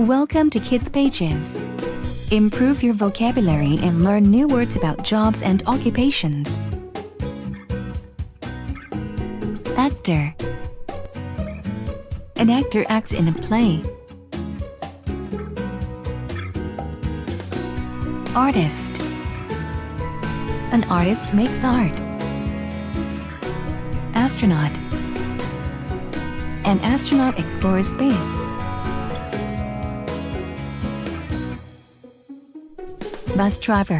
Welcome to Kids Pages. Improve your vocabulary and learn new words about jobs and occupations. Actor An actor acts in a play. Artist An artist makes art. Astronaut An astronaut explores space. Bus driver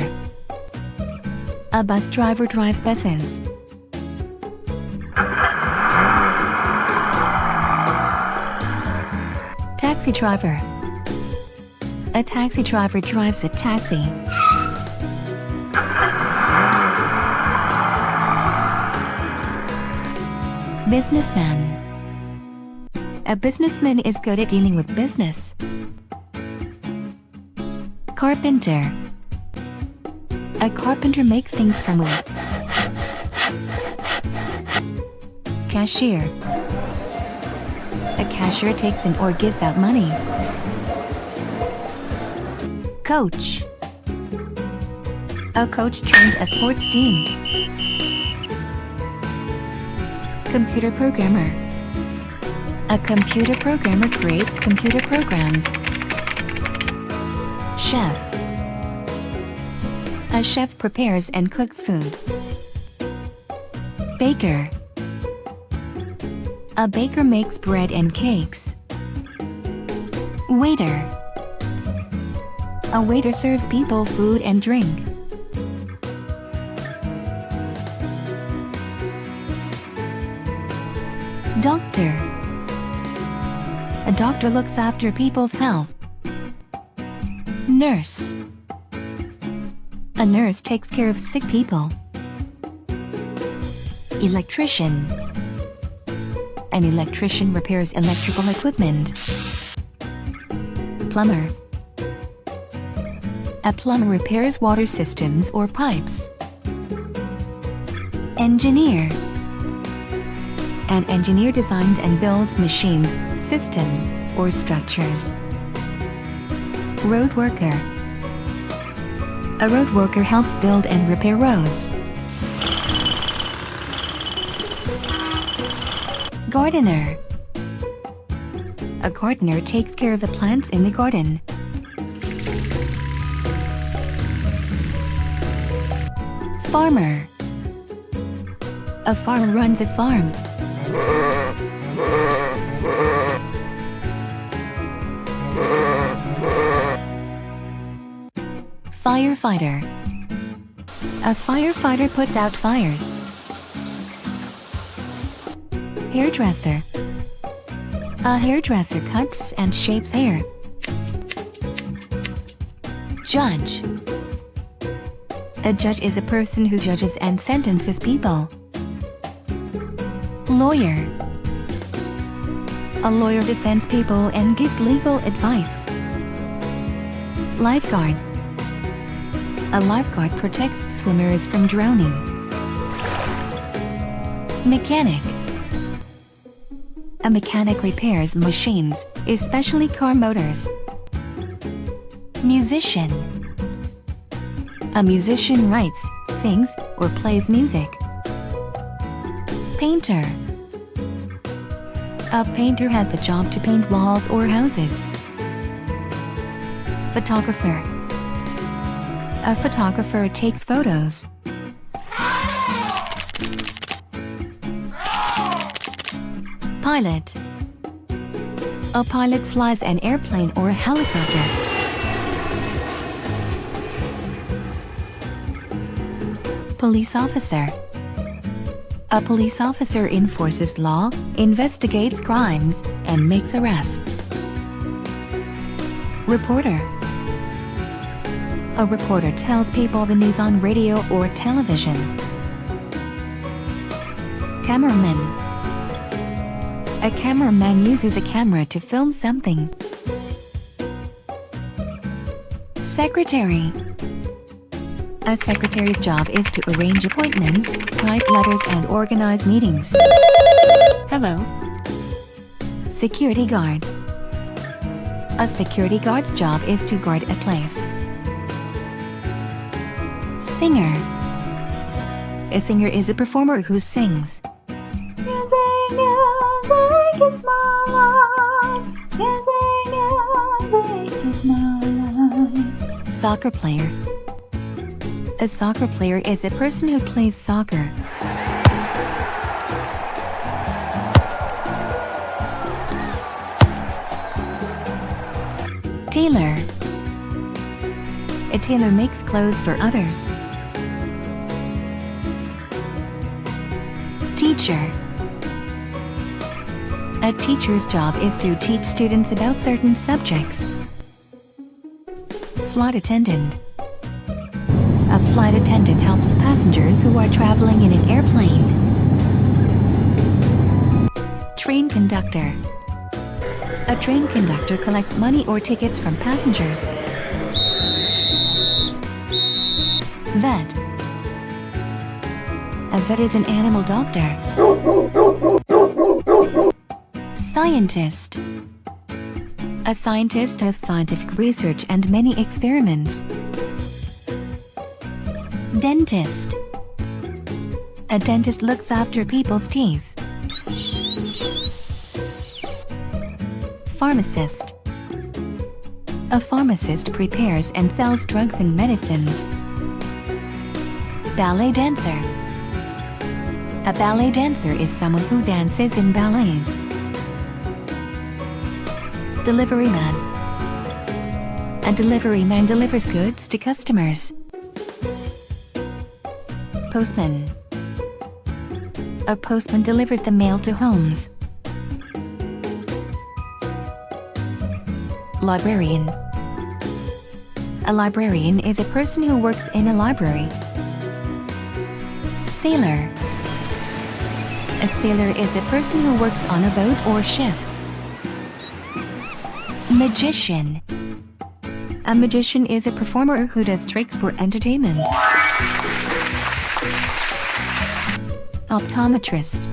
A bus driver drives buses. Taxi driver A taxi driver drives a taxi. Businessman A businessman is good at dealing with business. Carpenter A carpenter makes things from wood. Cashier A cashier takes in or gives out money. Coach A coach trains a sports team. Computer programmer A computer programmer creates computer programs. Chef A chef prepares and cooks food. Baker A baker makes bread and cakes. Waiter A waiter serves people food and drink. Doctor A doctor looks after people's health. Nurse A nurse takes care of sick people. Electrician An electrician repairs electrical equipment. Plumber A plumber repairs water systems or pipes. Engineer An engineer designs and builds machines, systems, or structures. Road worker A road worker helps build and repair roads. Gardener A gardener takes care of the plants in the garden. Farmer A farmer runs a farm. Firefighter A firefighter puts out fires. Hairdresser A hairdresser cuts and shapes hair. Judge A judge is a person who judges and sentences people. Lawyer A lawyer defends people and gives legal advice. Lifeguard A lifeguard protects swimmers from drowning. Mechanic A mechanic repairs machines, especially car motors. Musician A musician writes, sings, or plays music. Painter A painter has the job to paint walls or houses. Photographer A photographer takes photos. Pilot A pilot flies an airplane or a helicopter. Police officer A police officer enforces law, investigates crimes, and makes arrests. Reporter A reporter tells people the news on radio or television. Cameraman A cameraman uses a camera to film something. Secretary A secretary's job is to arrange appointments, type letters and organize meetings. Hello. Security guard A security guard's job is to guard a place. Singer. A singer is a performer who sings. Music, music is my life. Music, music is my life. Soccer player. A soccer player is a person who plays soccer. Tailor. A tailor makes clothes for others. Teacher. A teacher's job is to teach students about certain subjects. Flight attendant. A flight attendant helps passengers who are traveling in an airplane. Train conductor. A train conductor collects money or tickets from passengers. Vet. A vet is an animal doctor. Scientist. A scientist does scientific research and many experiments. Dentist. A dentist looks after people's teeth. Pharmacist. A pharmacist prepares and sells drugs and medicines. Ballet dancer. A ballet dancer is someone who dances in ballets. Delivery man. A delivery man delivers goods to customers. Postman. A postman delivers the mail to homes. Librarian. A librarian is a person who works in a library. Sailor. A sailor is a person who works on a boat or ship. Magician. A magician is a performer who does tricks for entertainment. Optometrist.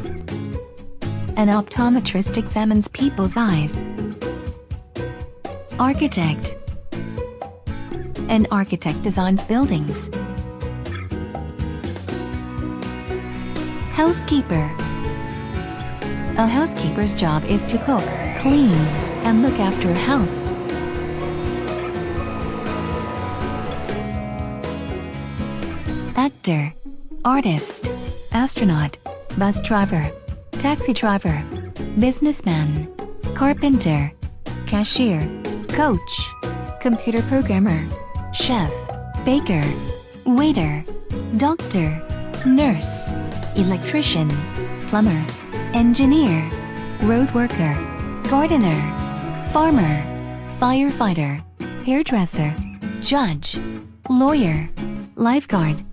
An optometrist examines people's eyes. Architect. An architect designs buildings. Housekeeper. A housekeeper's job is to cook, clean, and look after a house. Actor. Artist. Astronaut. Bus driver. Taxi driver. Businessman. Carpenter. Cashier. Coach. Computer programmer. Chef. Baker. Waiter. Doctor. Nurse. Electrician. Plumber. Engineer. Road worker. Gardener. Farmer. Firefighter. Hairdresser. Judge. Lawyer. Lifeguard.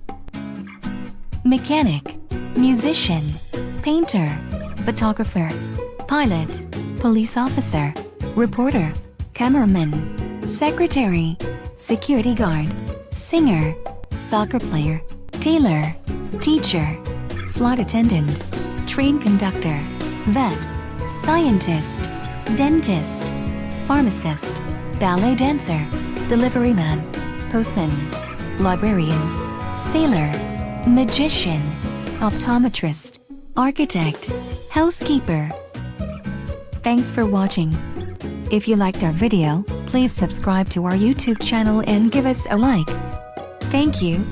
Mechanic. Musician. Painter. Photographer. Pilot. Police officer. Reporter. Cameraman. Secretary. Security guard. Singer. Soccer player. Tailor. Teacher. Flight attendant. Train conductor. Vet. Scientist. Dentist. Pharmacist. Ballet dancer. Delivery man. Postman. Librarian. Sailor. Magician. Optometrist. Architect. Housekeeper. Thanks for watching. If you liked our video, please subscribe to our YouTube channel and give us a like. Thank you.